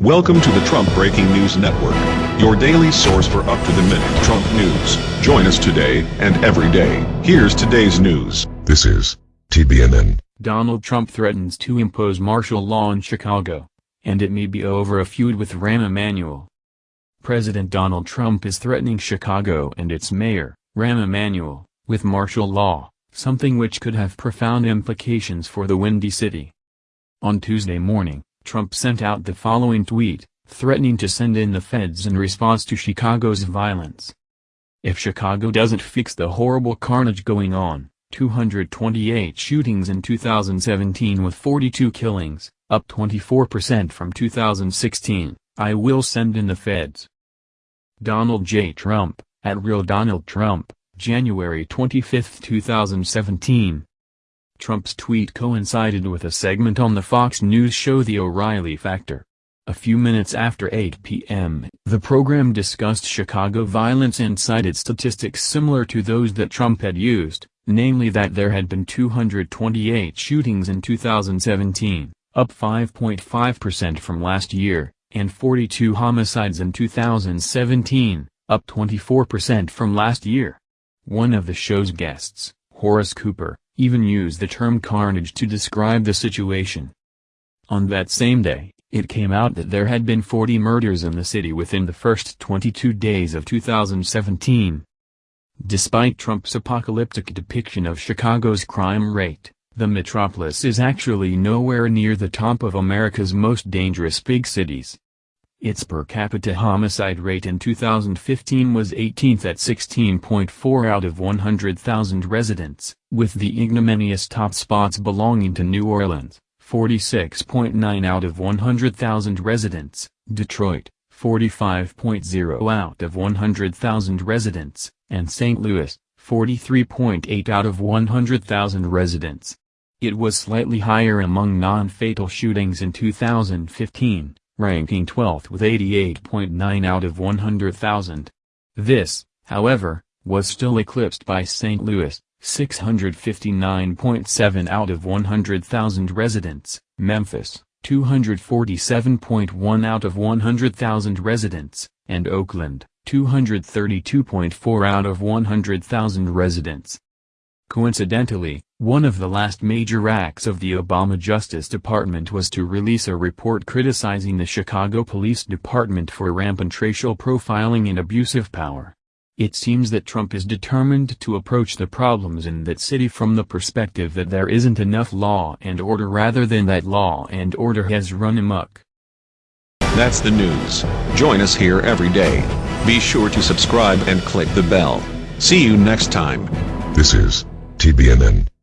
Welcome to the Trump Breaking News Network, your daily source for up-to-the-minute Trump news. Join us today and every day. Here's today's news. This is TBNN. Donald Trump threatens to impose martial law in Chicago, and it may be over a feud with Rahm Emanuel. President Donald Trump is threatening Chicago and its mayor, Rahm Emanuel, with martial law, something which could have profound implications for the Windy City. On Tuesday morning, Trump sent out the following tweet, threatening to send in the feds in response to Chicago's violence. If Chicago doesn't fix the horrible carnage going on, 228 shootings in 2017 with 42 killings, up 24% from 2016, I will send in the feds. Donald J. Trump, at Real Donald Trump, January 25, 2017, Trump's tweet coincided with a segment on the Fox News show The O'Reilly Factor. A few minutes after 8 p.m., the program discussed Chicago violence and cited statistics similar to those that Trump had used, namely that there had been 228 shootings in 2017, up 5.5% from last year, and 42 homicides in 2017, up 24% from last year. One of the show's guests, Horace Cooper, even used the term carnage to describe the situation. On that same day, it came out that there had been 40 murders in the city within the first 22 days of 2017. Despite Trump's apocalyptic depiction of Chicago's crime rate, the metropolis is actually nowhere near the top of America's most dangerous big cities. Its per capita homicide rate in 2015 was 18th at 16.4 out of 100,000 residents, with the ignominious top spots belonging to New Orleans, 46.9 out of 100,000 residents, Detroit, 45.0 out of 100,000 residents, and St. Louis, 43.8 out of 100,000 residents. It was slightly higher among non-fatal shootings in 2015 ranking 12th with 88.9 out of 100,000. This, however, was still eclipsed by St. Louis, 659.7 out of 100,000 residents, Memphis, 247.1 out of 100,000 residents, and Oakland, 232.4 out of 100,000 residents. Coincidentally, one of the last major acts of the Obama Justice Department was to release a report criticizing the Chicago Police Department for rampant racial profiling and abuse of power. It seems that Trump is determined to approach the problems in that city from the perspective that there isn't enough law and order rather than that law and order has run amok. That's the news. Join us here every day. Be sure to subscribe and click the bell. See you next time. This is TBNN.